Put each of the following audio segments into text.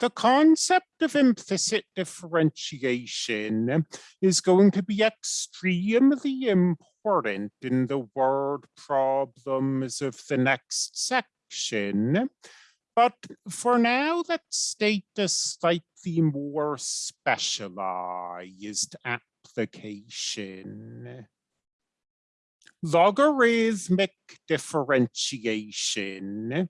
the concept of implicit differentiation is going to be extremely important in the word problems of the next section. But for now, let's state a slightly more specialized application. Logarithmic differentiation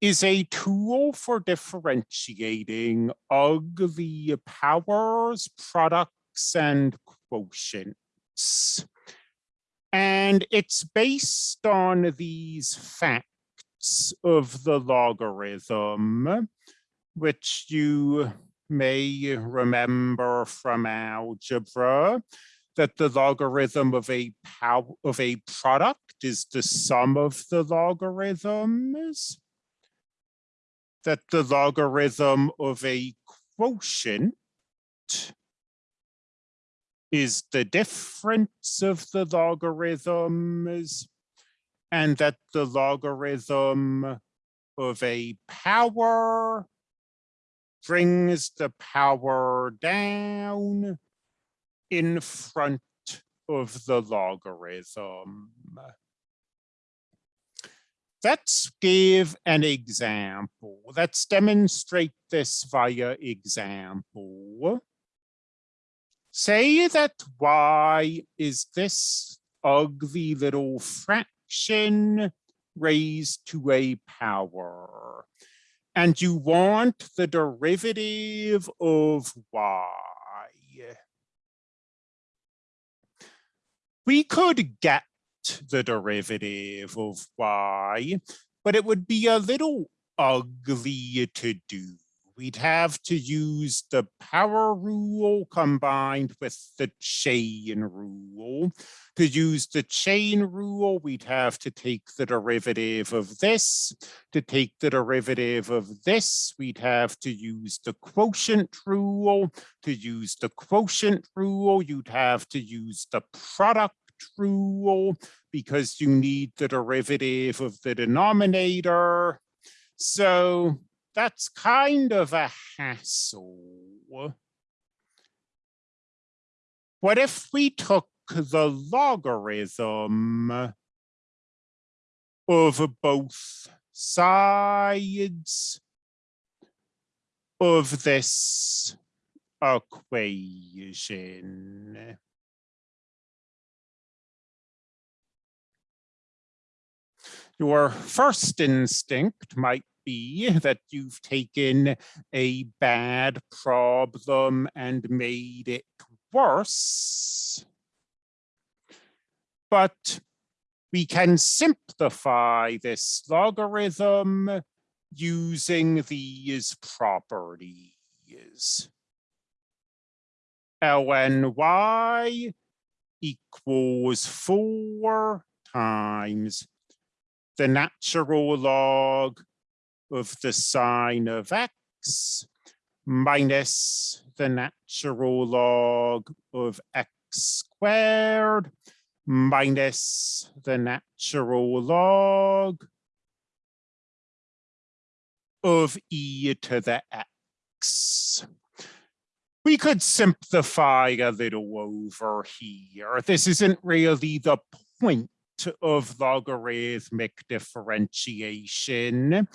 is a tool for differentiating ugly powers, products, and quotients. And it's based on these facts of the logarithm, which you may remember from algebra, that the logarithm of a pow of a product is the sum of the logarithms that the logarithm of a quotient is the difference of the logarithms and that the logarithm of a power brings the power down in front of the logarithm. Let's give an example. Let's demonstrate this via example. Say that y is this ugly little fraction raised to a power. And you want the derivative of y. We could get the derivative of y, but it would be a little ugly to do. We'd have to use the power rule combined with the chain rule. To use the chain rule, we'd have to take the derivative of this. To take the derivative of this, we'd have to use the quotient rule. To use the quotient rule, you'd have to use the product rule because you need the derivative of the denominator. So that's kind of a hassle. What if we took the logarithm of both sides of this equation? Your first instinct might be that you've taken a bad problem and made it worse. But we can simplify this logarithm using these properties. lny equals 4 times the natural log of the sine of x minus the natural log of x squared minus the natural log of e to the x. We could simplify a little over here. This isn't really the point of logarithmic differentiation,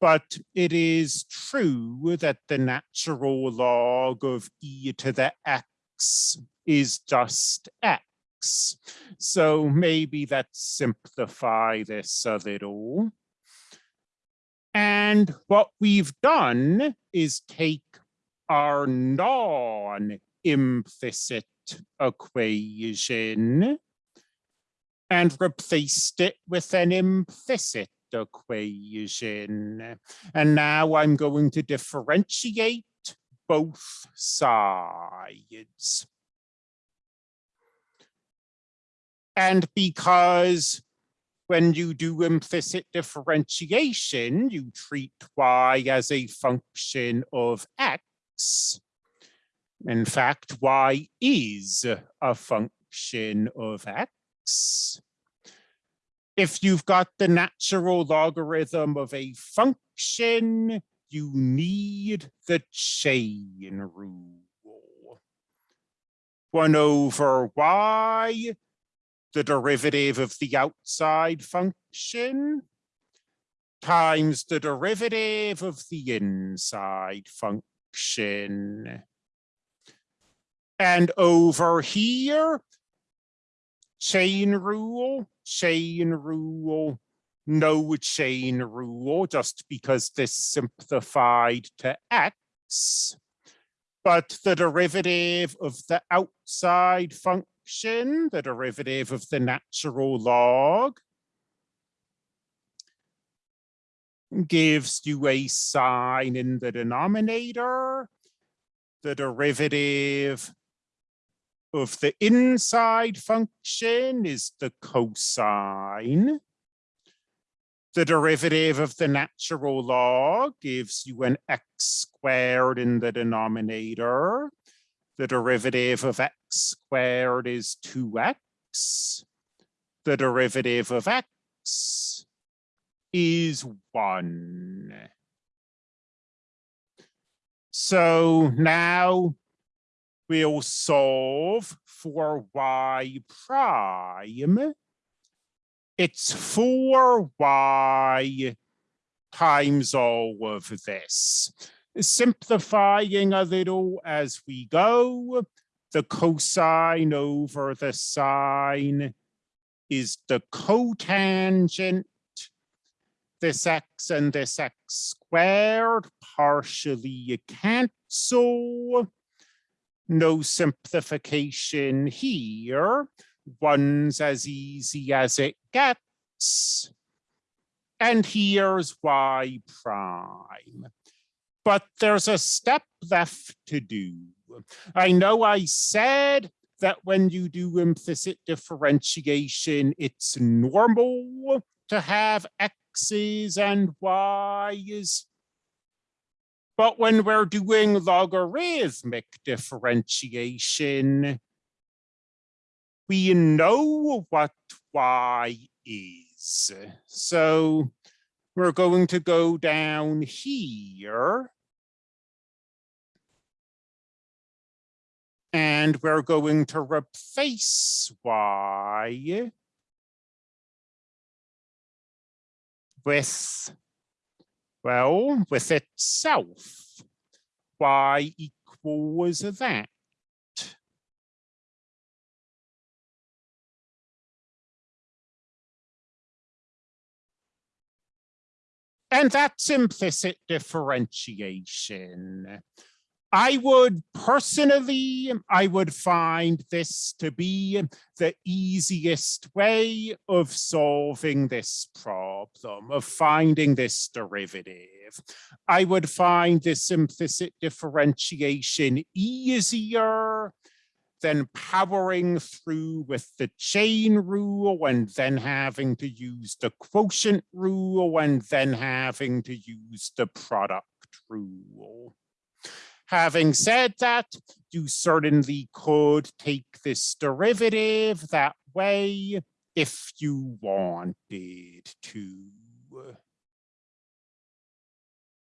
but it is true that the natural log of e to the x is just x. So maybe let's simplify this a little. And what we've done is take our non-implicit equation and replaced it with an implicit equation. And now I'm going to differentiate both sides. And because when you do implicit differentiation, you treat y as a function of x. In fact, y is a function of x if you've got the natural logarithm of a function, you need the chain rule. One over y, the derivative of the outside function, times the derivative of the inside function. And over here, chain rule, chain rule, no chain rule, just because this simplified to x. But the derivative of the outside function, the derivative of the natural log, gives you a sine in the denominator. The derivative of the inside function is the cosine. The derivative of the natural log gives you an x squared in the denominator. The derivative of x squared is 2x. The derivative of x is 1. So now we'll solve for y prime. It's 4y times all of this. Simplifying a little as we go, the cosine over the sine is the cotangent. This x and this x squared partially cancel no simplification here. One's as easy as it gets. And here's y prime. But there's a step left to do. I know I said that when you do implicit differentiation, it's normal to have x's and y's. But when we're doing logarithmic differentiation, we know what y is. So we're going to go down here. And we're going to replace y with well, with itself, y equals that. And that's implicit differentiation. I would personally, I would find this to be the easiest way of solving this problem, of finding this derivative. I would find this implicit differentiation easier than powering through with the chain rule and then having to use the quotient rule and then having to use the product rule. Having said that, you certainly could take this derivative that way if you wanted to.